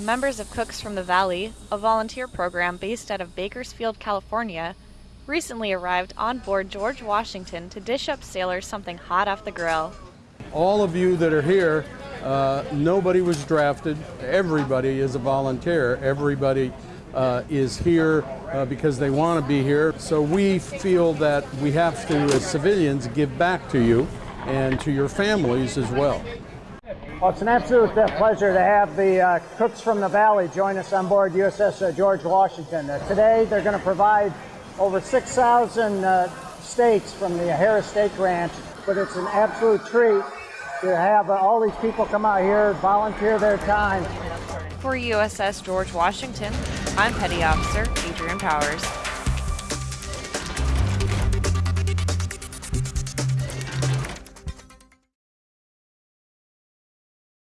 members of Cooks from the Valley, a volunteer program based out of Bakersfield, California, recently arrived on board George Washington to dish up sailors something hot off the grill. All of you that are here, uh, nobody was drafted. Everybody is a volunteer. Everybody uh, is here uh, because they want to be here. So we feel that we have to, as civilians, give back to you and to your families as well. Well, it's an absolute uh, pleasure to have the uh, Cooks from the Valley join us on board USS uh, George Washington. Uh, today, they're going to provide over 6,000 uh, steaks from the Harris Steak Ranch, but it's an absolute treat to have uh, all these people come out here, volunteer their time. For USS George Washington, I'm Petty Officer Adrian Powers.